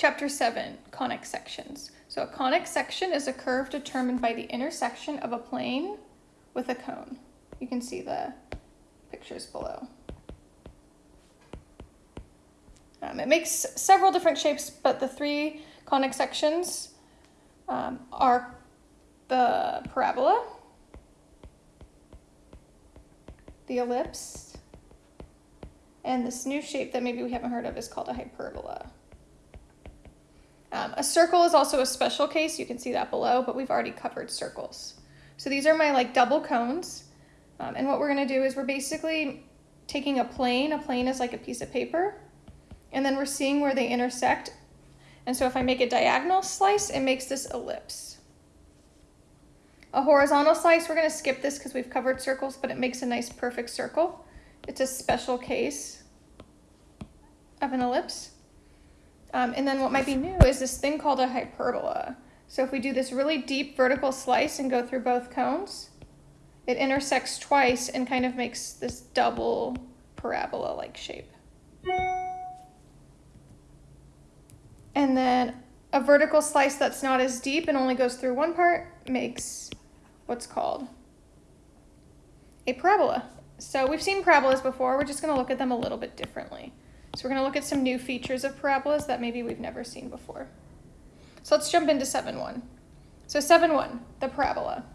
Chapter 7, Conic Sections. So a conic section is a curve determined by the intersection of a plane with a cone. You can see the pictures below. Um, it makes several different shapes, but the three conic sections um, are the parabola, the ellipse, and this new shape that maybe we haven't heard of is called a hyperbola. Um, a circle is also a special case. You can see that below, but we've already covered circles. So these are my like double cones. Um, and what we're going to do is we're basically taking a plane. A plane is like a piece of paper. And then we're seeing where they intersect. And so if I make a diagonal slice, it makes this ellipse. A horizontal slice, we're going to skip this because we've covered circles, but it makes a nice perfect circle. It's a special case of an ellipse. Um, and then what might be new is this thing called a hyperbola. So if we do this really deep vertical slice and go through both cones, it intersects twice and kind of makes this double parabola-like shape. And then a vertical slice that's not as deep and only goes through one part makes what's called a parabola. So we've seen parabolas before, we're just gonna look at them a little bit differently. So we're going to look at some new features of parabolas that maybe we've never seen before. So let's jump into 7.1. So 7.1, the parabola.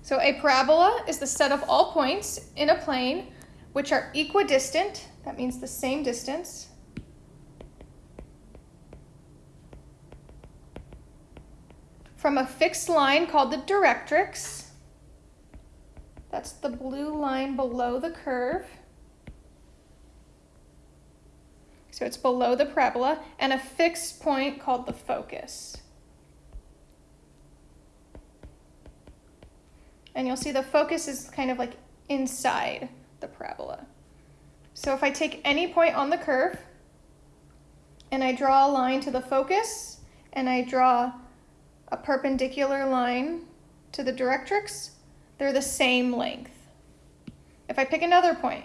So a parabola is the set of all points in a plane which are equidistant, that means the same distance, from a fixed line called the directrix. That's the blue line below the curve. So it's below the parabola, and a fixed point called the focus. And you'll see the focus is kind of like inside the parabola. So if I take any point on the curve, and I draw a line to the focus, and I draw a perpendicular line to the directrix, they're the same length. If I pick another point,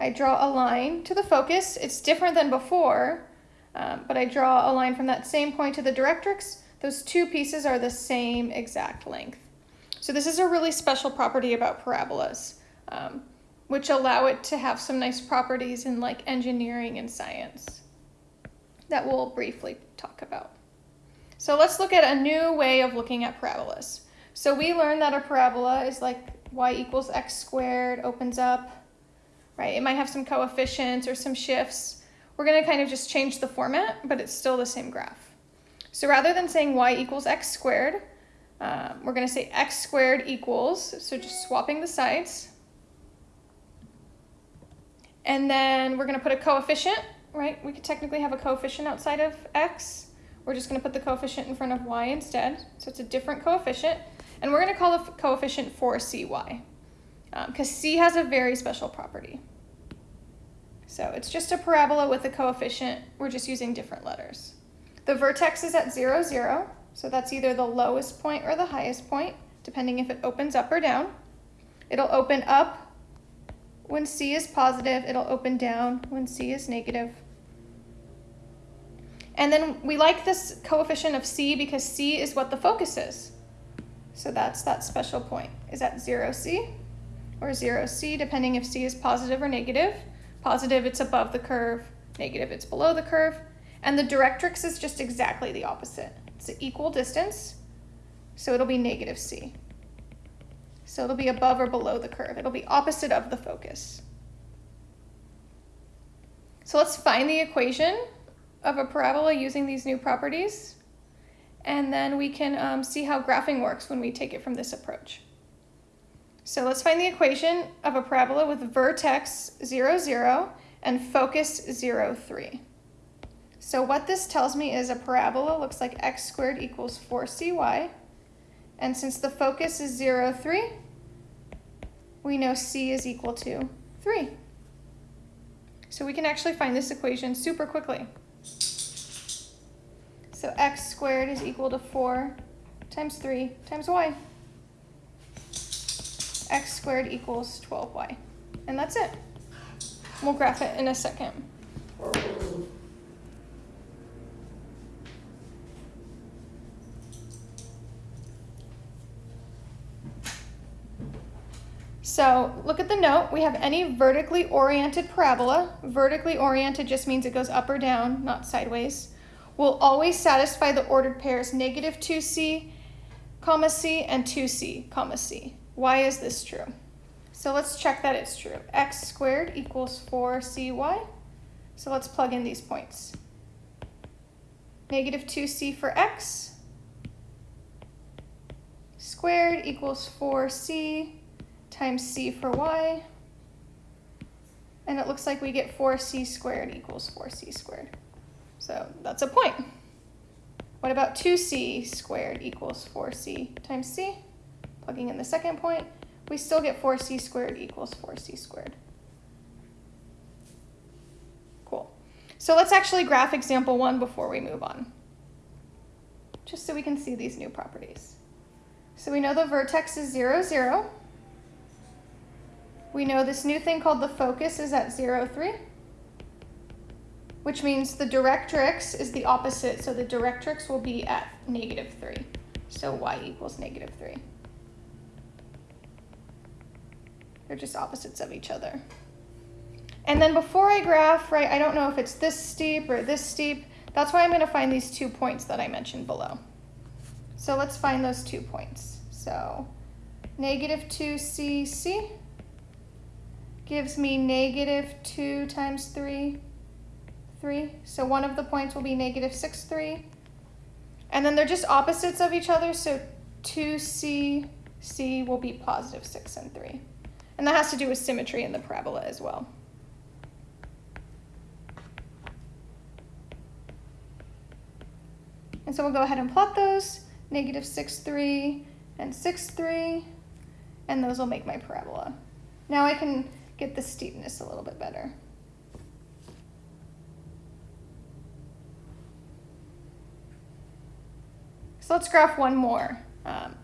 I draw a line to the focus. It's different than before, um, but I draw a line from that same point to the directrix. Those two pieces are the same exact length. So this is a really special property about parabolas, um, which allow it to have some nice properties in like engineering and science that we'll briefly talk about. So let's look at a new way of looking at parabolas. So we learned that a parabola is like y equals x squared, opens up, right? It might have some coefficients or some shifts. We're going to kind of just change the format, but it's still the same graph. So rather than saying y equals x squared, um, we're going to say x squared equals, so just swapping the sides. And then we're going to put a coefficient, right? We could technically have a coefficient outside of x. We're just going to put the coefficient in front of y instead. So it's a different coefficient. And we're going to call the coefficient 4cy because um, c has a very special property. So it's just a parabola with a coefficient. We're just using different letters. The vertex is at 0, 0. So that's either the lowest point or the highest point, depending if it opens up or down. It'll open up when c is positive. It'll open down when c is negative. And then we like this coefficient of c because c is what the focus is. So that's that special point, is at 0c or 0c, depending if c is positive or negative. Positive, it's above the curve. Negative, it's below the curve. And the directrix is just exactly the opposite. It's an equal distance, so it'll be negative c. So it'll be above or below the curve. It'll be opposite of the focus. So let's find the equation of a parabola using these new properties. And then we can um, see how graphing works when we take it from this approach. So let's find the equation of a parabola with vertex 0, 0 and focus 0, 3. So what this tells me is a parabola looks like x squared equals 4cy. And since the focus is 0, 3, we know c is equal to 3. So we can actually find this equation super quickly. So x squared is equal to 4 times 3 times y x squared equals 12y. And that's it. We'll graph it in a second. So look at the note. We have any vertically oriented parabola. Vertically oriented just means it goes up or down, not sideways. Will always satisfy the ordered pairs negative 2c, comma c, and 2c, comma c. Why is this true? So let's check that it's true. x squared equals 4cy. So let's plug in these points. Negative 2c for x squared equals 4c times c for y. And it looks like we get 4c squared equals 4c squared. So that's a point. What about 2c squared equals 4c times c? Plugging in the second point, we still get 4c squared equals 4c squared. Cool. So let's actually graph example one before we move on, just so we can see these new properties. So we know the vertex is 0, 0. We know this new thing called the focus is at 0, 3, which means the directrix is the opposite, so the directrix will be at negative 3. So y equals negative 3. They're just opposites of each other. And then before I graph, right, I don't know if it's this steep or this steep. That's why I'm going to find these two points that I mentioned below. So let's find those two points. So negative 2cc gives me negative 2 times 3, 3. So one of the points will be negative 6, 3. And then they're just opposites of each other, so 2c, c will be positive 6 and 3. And that has to do with symmetry in the parabola as well. And so we'll go ahead and plot those, negative 6, 3 and 6, 3, and those will make my parabola. Now I can get the steepness a little bit better. So let's graph one more. Um,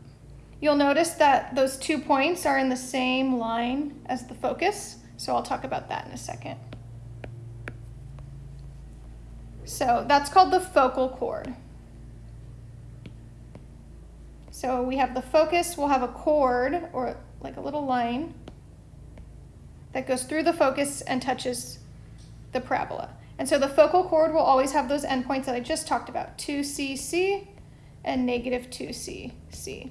you'll notice that those two points are in the same line as the focus, so I'll talk about that in a second. So that's called the focal chord. So we have the focus, we'll have a chord, or like a little line, that goes through the focus and touches the parabola. And so the focal chord will always have those endpoints that I just talked about, 2cc and negative 2cc.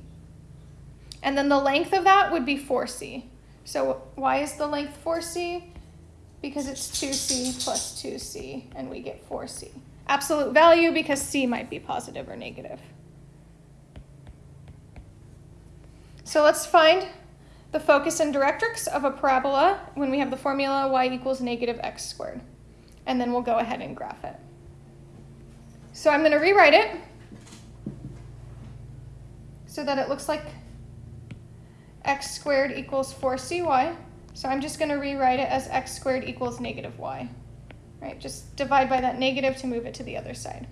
And then the length of that would be 4c. So why is the length 4c? Because it's 2c plus 2c, and we get 4c. Absolute value because c might be positive or negative. So let's find the focus and directrix of a parabola when we have the formula y equals negative x squared. And then we'll go ahead and graph it. So I'm going to rewrite it so that it looks like x squared equals 4cy. So I'm just going to rewrite it as x squared equals negative y. Right? Just divide by that negative to move it to the other side.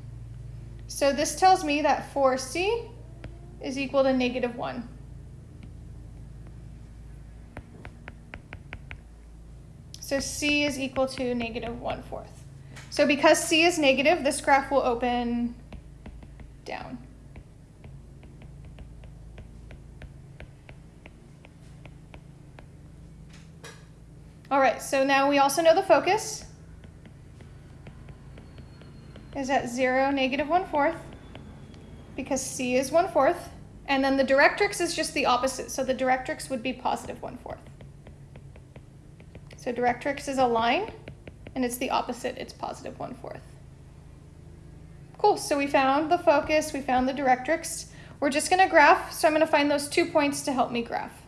So this tells me that 4c is equal to negative 1. So C is equal to negative 1 fourth. So because C is negative, this graph will open down. All right, so now we also know the focus is at 0, negative 1 fourth, because C is 1 fourth. And then the directrix is just the opposite, so the directrix would be positive 1 fourth. So directrix is a line, and it's the opposite, it's positive one-fourth. Cool, so we found the focus, we found the directrix. We're just gonna graph, so I'm gonna find those two points to help me graph.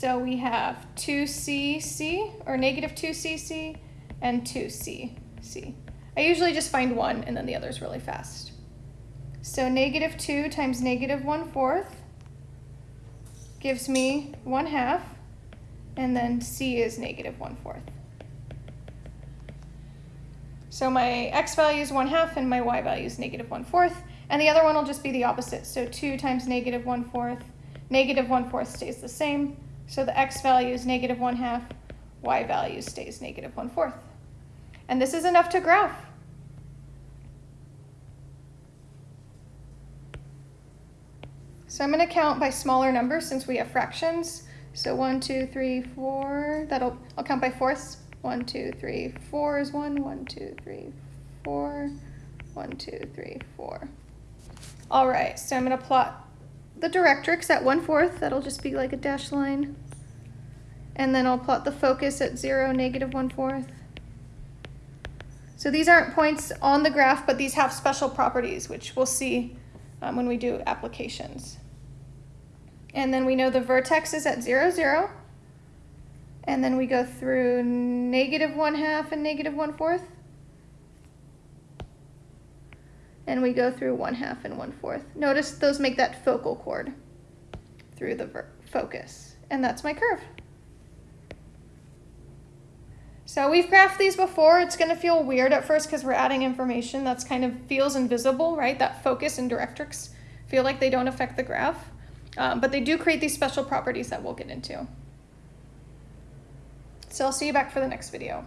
So we have 2cc, or negative 2cc, and 2cc. I usually just find one, and then the other's really fast. So negative 2 times negative 1 fourth gives me 1 half and then C is negative 1 fourth. So my x value is 1 half and my y value is negative 1 fourth, and the other one will just be the opposite. So 2 times negative 1 fourth, negative 1 fourth stays the same, so the x value is negative 1 half, y value stays negative 1 fourth. And this is enough to graph. So I'm gonna count by smaller numbers since we have fractions. So one, two, three, four, that'll, I'll count by fourths. One, two, three, four is one, one, two, three, four, one, two, three, four. All right, so I'm gonna plot the directrix at one fourth, that'll just be like a dashed line. And then I'll plot the focus at zero, negative one fourth. So these aren't points on the graph, but these have special properties, which we'll see um, when we do applications. And then we know the vertex is at zero, zero. And then we go through negative one half and negative one fourth. And we go through one half and one fourth. Notice those make that focal chord through the focus. And that's my curve. So we've graphed these before. It's going to feel weird at first because we're adding information that's kind of feels invisible, right? That focus and directrix feel like they don't affect the graph. Um, but they do create these special properties that we'll get into. So I'll see you back for the next video.